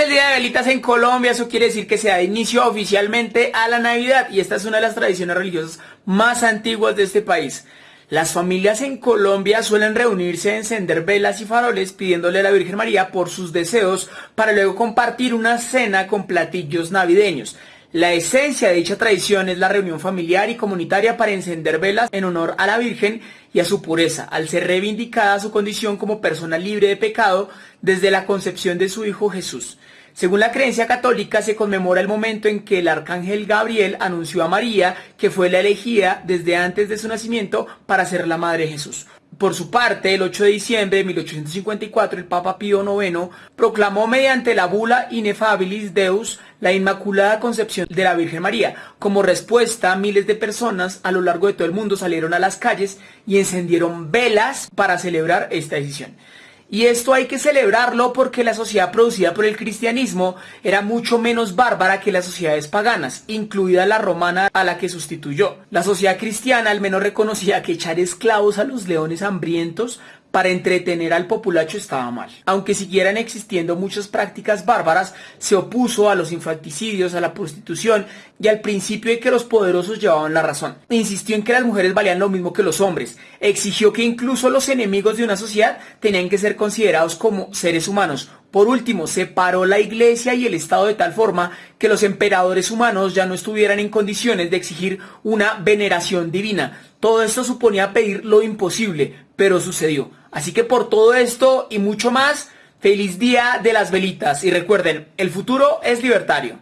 el día de velitas en Colombia, eso quiere decir que se da inicio oficialmente a la Navidad y esta es una de las tradiciones religiosas más antiguas de este país. Las familias en Colombia suelen reunirse, encender velas y faroles pidiéndole a la Virgen María por sus deseos para luego compartir una cena con platillos navideños. La esencia de dicha tradición es la reunión familiar y comunitaria para encender velas en honor a la Virgen y a su pureza, al ser reivindicada su condición como persona libre de pecado desde la concepción de su Hijo Jesús. Según la creencia católica, se conmemora el momento en que el arcángel Gabriel anunció a María que fue la elegida desde antes de su nacimiento para ser la madre de Jesús. Por su parte, el 8 de diciembre de 1854, el Papa Pío IX proclamó mediante la bula Inefabilis Deus la Inmaculada Concepción de la Virgen María. Como respuesta, miles de personas a lo largo de todo el mundo salieron a las calles y encendieron velas para celebrar esta decisión. Y esto hay que celebrarlo porque la sociedad producida por el cristianismo era mucho menos bárbara que las sociedades paganas, incluida la romana a la que sustituyó. La sociedad cristiana al menos reconocía que echar esclavos a los leones hambrientos para entretener al populacho estaba mal. Aunque siguieran existiendo muchas prácticas bárbaras, se opuso a los infanticidios, a la prostitución y al principio de que los poderosos llevaban la razón. Insistió en que las mujeres valían lo mismo que los hombres. Exigió que incluso los enemigos de una sociedad tenían que ser considerados como seres humanos. Por último, separó la iglesia y el Estado de tal forma que los emperadores humanos ya no estuvieran en condiciones de exigir una veneración divina. Todo esto suponía pedir lo imposible, pero sucedió. Así que por todo esto y mucho más, feliz día de las velitas. Y recuerden, el futuro es libertario.